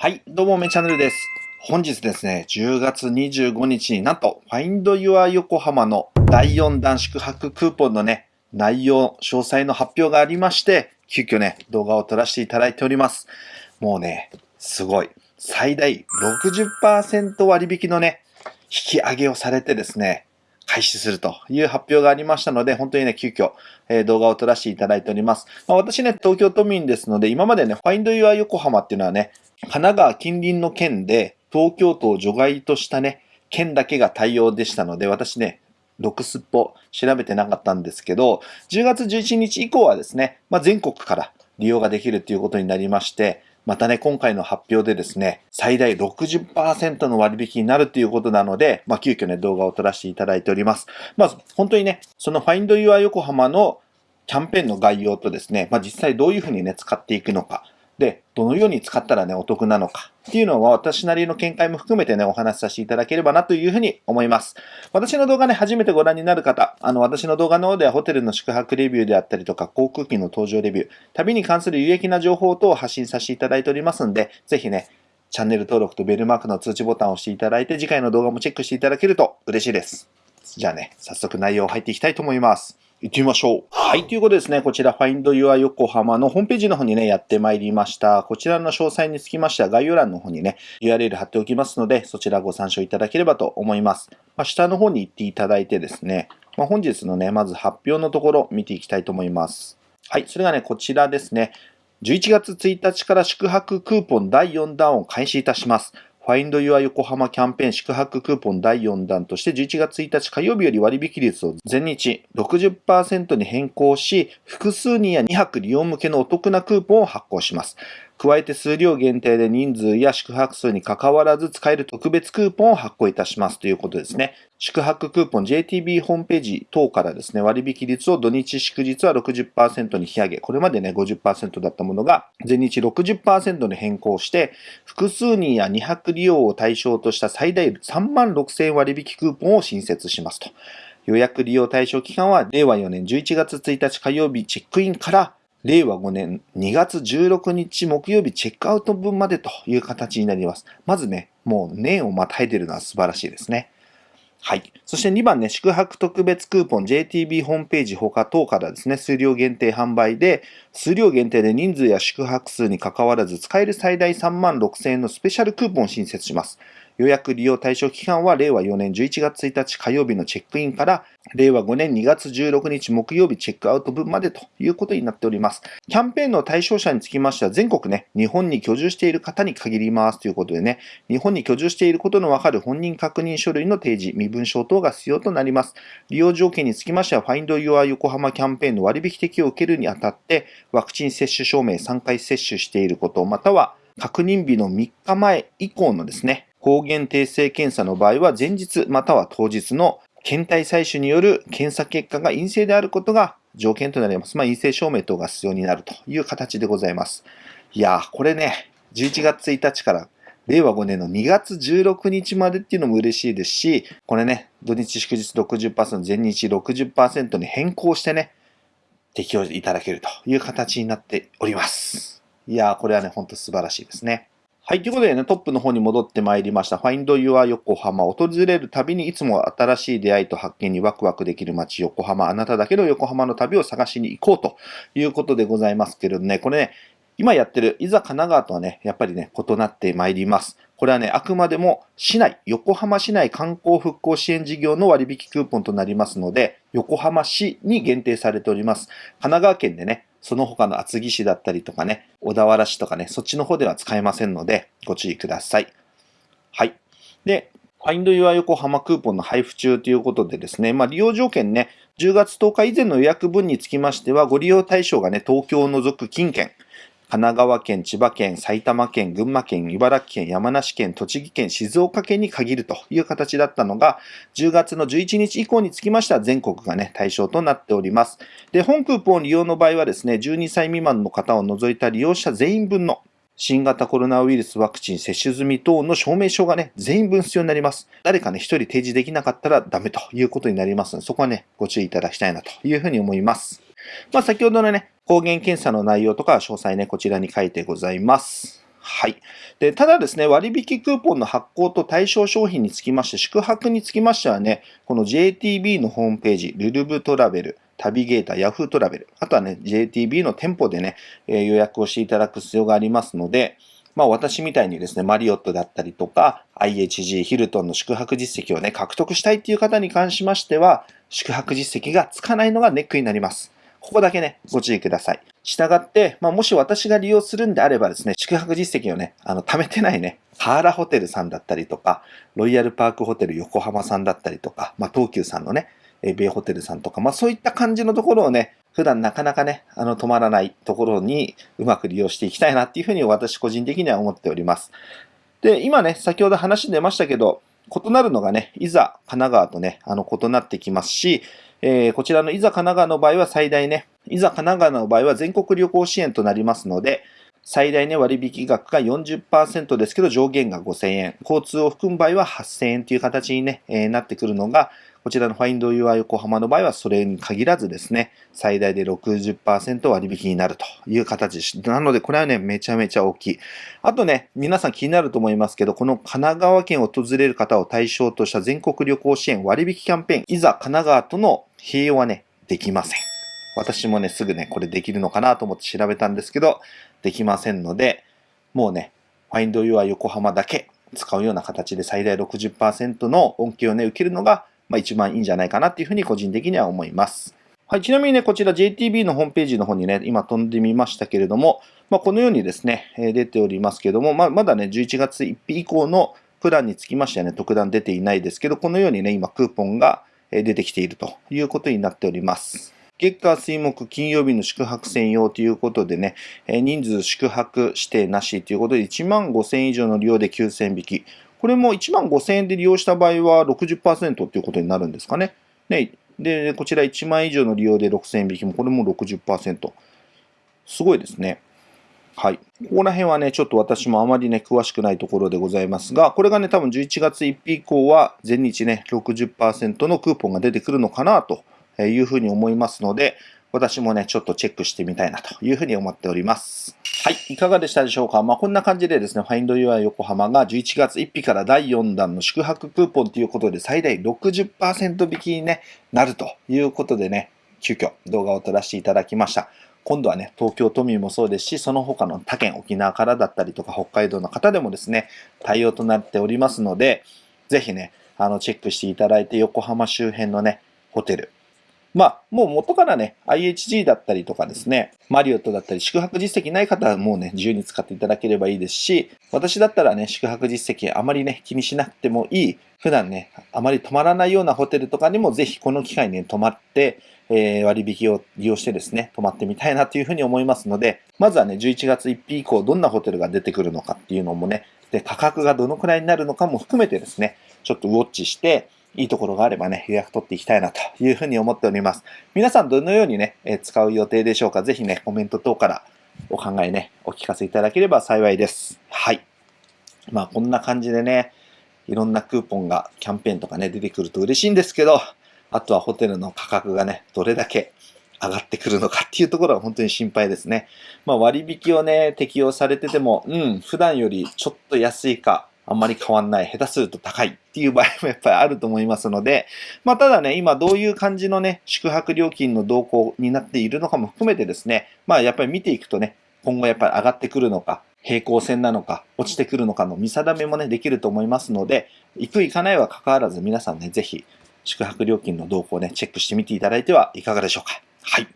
はい、どうも、めチャンネルです。本日ですね、10月25日になんと、Find Your 横浜の第4弾宿泊クーポンのね、内容、詳細の発表がありまして、急遽ね、動画を撮らせていただいております。もうね、すごい。最大60%割引のね、引き上げをされてですね、開始するという発表がありましたので、本当にね、急遽、えー動画を撮らせていただいております。まあ、私ね、東京都民ですので、今までね、Find Your 横浜っていうのはね、神奈川近隣の県で、東京都を除外としたね、県だけが対応でしたので、私ね、ロクスっぽ調べてなかったんですけど、10月11日以降はですね、まあ、全国から利用ができるということになりまして、またね、今回の発表でですね、最大60%の割引になるということなので、まあ、急遽ね、動画を撮らせていただいております。まず、本当にね、その Find Your 横浜のキャンペーンの概要とですね、まあ、実際どういうふうにね、使っていくのか、で、どのように使ったらね、お得なのかっていうのは私なりの見解も含めてね、お話しさせていただければなというふうに思います。私の動画ね、初めてご覧になる方、あの、私の動画の方ではホテルの宿泊レビューであったりとか、航空機の搭乗レビュー、旅に関する有益な情報等を発信させていただいておりますんで、ぜひね、チャンネル登録とベルマークの通知ボタンを押していただいて、次回の動画もチェックしていただけると嬉しいです。じゃあね、早速内容入っていきたいと思います。行ってみましょう。はい、ということでですね、こちら Find Your 横浜のホームページの方にね、やってまいりました。こちらの詳細につきましては概要欄の方にね、URL 貼っておきますので、そちらご参照いただければと思います。まあ、下の方に行っていただいてですね、まあ、本日のね、まず発表のところ見ていきたいと思います。はい、それがね、こちらですね。11月1日から宿泊クーポン第4弾を開始いたします。Find Your 横浜キャンペーン宿泊クーポン第4弾として11月1日火曜日より割引率を全日60%に変更し、複数人や2泊利用向けのお得なクーポンを発行します。加えて数量限定で人数や宿泊数に関わらず使える特別クーポンを発行いたしますということですね。宿泊クーポン JTB ホームページ等からですね、割引率を土日祝日は60%に引き上げ、これまでね50%だったものが前日60%に変更して、複数人や2泊利用を対象とした最大3万6000割引クーポンを新設しますと。予約利用対象期間は令和4年11月1日火曜日チェックインから令和5年2月16日木曜日チェックアウト分までという形になります。まずね、もう年をまたいでるのは素晴らしいですね。はい。そして2番ね、宿泊特別クーポン JTB ホームページ他等からですね、数量限定販売で、数量限定で人数や宿泊数に関わらず使える最大3万6000円のスペシャルクーポンを新設します。予約利用対象期間は令和4年11月1日火曜日のチェックインから令和5年2月16日木曜日チェックアウト分までということになっております。キャンペーンの対象者につきましては全国ね、日本に居住している方に限りますということでね、日本に居住していることのわかる本人確認書類の提示、身分証等が必要となります。利用条件につきましては Find Your 横浜キャンペーンの割引適用を受けるにあたってワクチン接種証明3回接種していること、または確認日の3日前以降のですね、抗原定性検査の場合は前日または当日の検体採取による検査結果が陰性であることが条件となります。まあ、陰性証明等が必要になるという形でございます。いやー、これね、11月1日から令和5年の2月16日までっていうのも嬉しいですし、これね、土日祝日60%、前日60%に変更してね、適用いただけるという形になっております。いやー、これはね、ほんと素晴らしいですね。はい。ということでね、トップの方に戻ってまいりました。Find Your 横浜。訪れるたびにいつも新しい出会いと発見にワクワクできる街横浜。あなただけの横浜の旅を探しに行こうということでございますけれどね、これね、今やってるいざ神奈川とはね、やっぱりね、異なってまいります。これはね、あくまでも市内、横浜市内観光復興支援事業の割引クーポンとなりますので、横浜市に限定されております。神奈川県でね、その他の厚木市だったりとかね、小田原市とかね、そっちの方では使えませんので、ご注意ください。はい。で、Find Your 横浜クーポンの配布中ということでですね、まあ利用条件ね、10月10日以前の予約分につきましては、ご利用対象がね、東京を除く近県、神奈川県、千葉県、埼玉県、群馬県、茨城県、山梨県、栃木県、静岡県に限るという形だったのが、10月の11日以降につきましては全国がね、対象となっております。で、本クーポン利用の場合はですね、12歳未満の方を除いた利用者全員分の新型コロナウイルスワクチン接種済み等の証明書がね、全員分必要になります。誰かね、一人提示できなかったらダメということになりますので、そこはね、ご注意いただきたいなというふうに思います。まあ、先ほどのね、抗原検査の内容とか詳細ね、こちらに書いてございます。はい。で、ただですね、割引クーポンの発行と対象商品につきまして、宿泊につきましてはね、この JTB のホームページ、ルルブトラベル、旅ゲーター、ヤフートラベル、あとはね、JTB の店舗でね、え予約をしていただく必要がありますので、まあ私みたいにですね、マリオットだったりとか、IHG、ヒルトンの宿泊実績をね、獲得したいっていう方に関しましては、宿泊実績がつかないのがネックになります。ここだけね、ご注意ください。したがって、まあ、もし私が利用するんであればですね、宿泊実績をね、あの、貯めてないね、ハーラホテルさんだったりとか、ロイヤルパークホテル横浜さんだったりとか、まあ、東急さんのね、ベイホテルさんとか、まあ、そういった感じのところをね、普段なかなかね、あの、止まらないところにうまく利用していきたいなっていうふうに私個人的には思っております。で、今ね、先ほど話出ましたけど、異なるのがね、いざ神奈川とね、あの、異なってきますし、えー、こちらのいざ神奈川の場合は最大ね、いざ神奈川の場合は全国旅行支援となりますので、最大ね、割引額が40%ですけど、上限が5000円。交通を含む場合は8000円という形にね、えー、なってくるのが、こちらのファインド UI 横浜の場合はそれに限らずですね、最大で60%割引になるという形。なので、これはね、めちゃめちゃ大きい。あとね、皆さん気になると思いますけど、この神奈川県を訪れる方を対象とした全国旅行支援割引キャンペーン、いざ神奈川との併用はね、できません。私もね、すぐね、これできるのかなと思って調べたんですけど、できませんので、もうね、Find Your 横浜だけ使うような形で最大60%の恩恵をね、受けるのがまあ、一番いいんじゃないかなっていうふうに個人的には思います。はい、ちなみにね、こちら JTB のホームページの方にね、今飛んでみましたけれども、まあ、このようにですね、出ておりますけども、まあ、まだね、11月1日以降のプランにつきましてはね、特段出ていないですけど、このようにね、今クーポンが出てきているということになっております。月火水木金曜日の宿泊専用ということでね、人数宿泊指定なしということで1万5000以上の利用で9000引き。これも1万5000円で利用した場合は60%っていうことになるんですかね。ねで、こちら1万以上の利用で6000円引きも、これも60%。すごいですね。はい。ここら辺はね、ちょっと私もあまりね、詳しくないところでございますが、これがね、多分11月1日以降は、全日ね、60%のクーポンが出てくるのかなというふうに思いますので、私もね、ちょっとチェックしてみたいなというふうに思っております。はい。いかがでしたでしょうか？まあ、こんな感じでですね、Find Your 横浜が11月1日から第4弾の宿泊クーポンということで最大60%引きに、ね、なるということでね、急遽動画を撮らせていただきました。今度はね、東京都民もそうですし、その他の他県、沖縄からだったりとか北海道の方でもですね、対応となっておりますので、ぜひね、あの、チェックしていただいて、横浜周辺のね、ホテル、まあ、もう元からね、IHG だったりとかですね、マリオットだったり、宿泊実績ない方はもうね、自由に使っていただければいいですし、私だったらね、宿泊実績あまりね、気にしなくてもいい、普段ね、あまり泊まらないようなホテルとかにもぜひこの機会に、ね、泊まって、えー、割引を利用してですね、泊まってみたいなというふうに思いますので、まずはね、11月1日以降、どんなホテルが出てくるのかっていうのもね、で、価格がどのくらいになるのかも含めてですね、ちょっとウォッチして、いいところがあればね、予約取っていきたいなというふうに思っております。皆さんどのようにね、え使う予定でしょうかぜひね、コメント等からお考えね、お聞かせいただければ幸いです。はい。まあこんな感じでね、いろんなクーポンが、キャンペーンとかね、出てくると嬉しいんですけど、あとはホテルの価格がね、どれだけ上がってくるのかっていうところは本当に心配ですね。まあ割引をね、適用されてても、うん、普段よりちょっと安いか、あんまり変わんない、下手すると高いっていう場合もやっぱりあると思いますので、まあただね、今どういう感じのね、宿泊料金の動向になっているのかも含めてですね、まあやっぱり見ていくとね、今後やっぱり上がってくるのか、平行線なのか、落ちてくるのかの見定めもね、できると思いますので、行く行かないは関わらず皆さんね、ぜひ宿泊料金の動向をね、チェックしてみていただいてはいかがでしょうか。はい。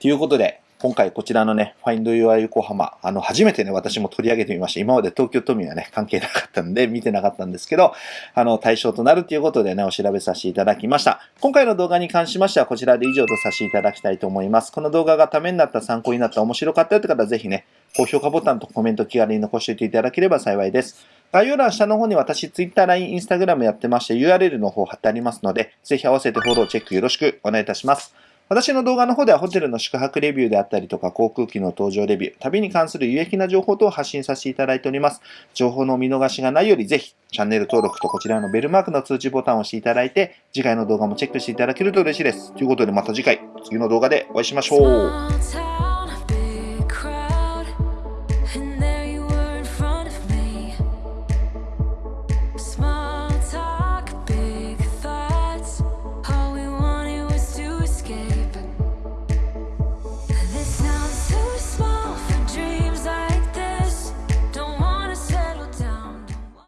ということで、今回こちらのね、Find Your 横浜、あの、初めてね、私も取り上げてみました。今まで東京都民はね、関係なかったんで、見てなかったんですけど、あの、対象となるということでね、お調べさせていただきました。今回の動画に関しましては、こちらで以上とさせていただきたいと思います。この動画がためになった、参考になった、面白かったという方は、ぜひね、高評価ボタンとコメント気軽に残しておいていただければ幸いです。概要欄下の方に私、Twitter、LINE、Instagram やってまして、URL の方貼ってありますので、ぜひ合わせてフォロー、チェックよろしくお願いいたします。私の動画の方ではホテルの宿泊レビューであったりとか航空機の搭乗レビュー、旅に関する有益な情報等を発信させていただいております。情報の見逃しがないよりぜひチャンネル登録とこちらのベルマークの通知ボタンを押していただいて次回の動画もチェックしていただけると嬉しいです。ということでまた次回、次の動画でお会いしましょう。